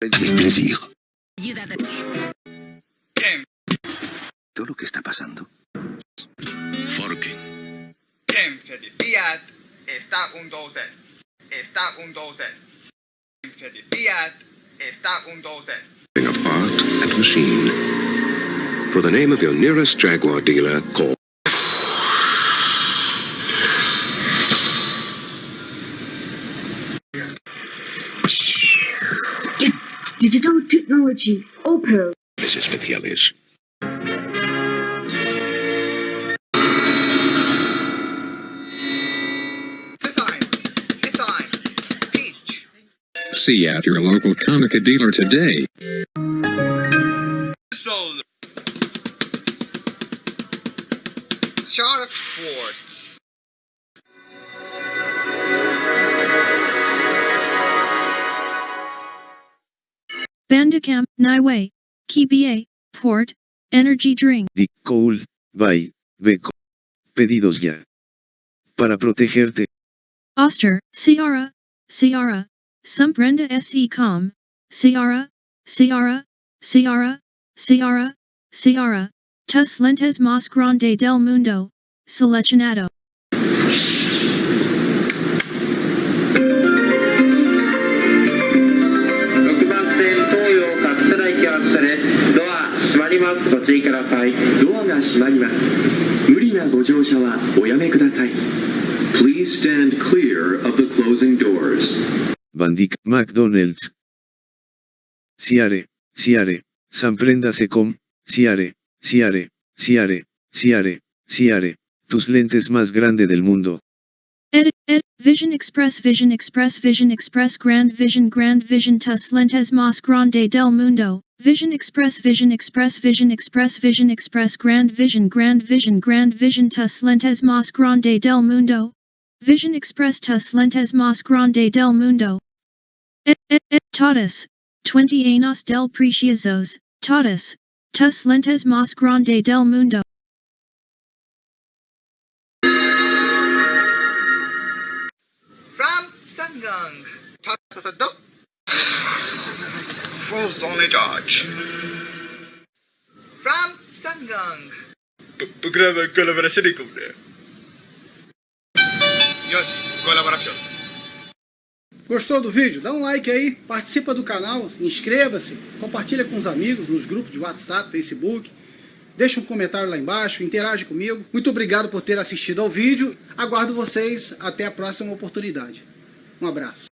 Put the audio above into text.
Avec plaisir. Todo lo que está pasando. Forking. Desvía está un 12. Está un 12. Quem se desvía está un 12. of art and machine. For the name of your nearest Jaguar dealer, call digital technology, Opel. especiales. Design. Design. Peach. See at your local Konica dealer today. Soul. Sharp Bandicam, Niway, KBA, Port, Energy Drink. Dick Cole, by, Beco. Pedidos ya. Para protegerte, Oster, Ciara, Ciara, Sumbrenda SE Com, Ciara, Ciara, Ciara, Ciara, Ciara, Tus Lentes Mas Grande del Mundo, Seleccionado.6 りますご注意くださいドアが閉まります無理なご乗車はおやめください Please stand clear of the closing doors. Bandic, McDonald's. Ciare, Ciare, Samprendase com, Ciare, Ciare, Ciare, Ciare, Ciare, tus lentes más grande del mundo. Edit, edit, Vision Express, Vision Express, Vision Express, Grand Vision, Grand Vision, Tus Lentes Mas Grande del Mundo, Vision Express, Vision Express, Vision Express, Vision Express, Grand Vision, Grand Vision, Grand Vision, Tus Lentes Mas Grande del Mundo, Vision Express, Tus Lentes Mas Grande del Mundo. Et, et, et, Totus, 20 años del Preciosos, Totus, Tus Lentes Mas Grande del Mundo. False only George. From Sangang. Programa colaboración con Yoshi, colaboração. Gostou do vídeo? Dá um like aí, participa do canal, inscreva-se, compartilha com os amigos nos grupos de WhatsApp, Facebook. Deixa um comentário lá embaixo, interage comigo. Muito obrigado por ter assistido ao vídeo. Aguardo vocês até a próxima oportunidade. Um abraço.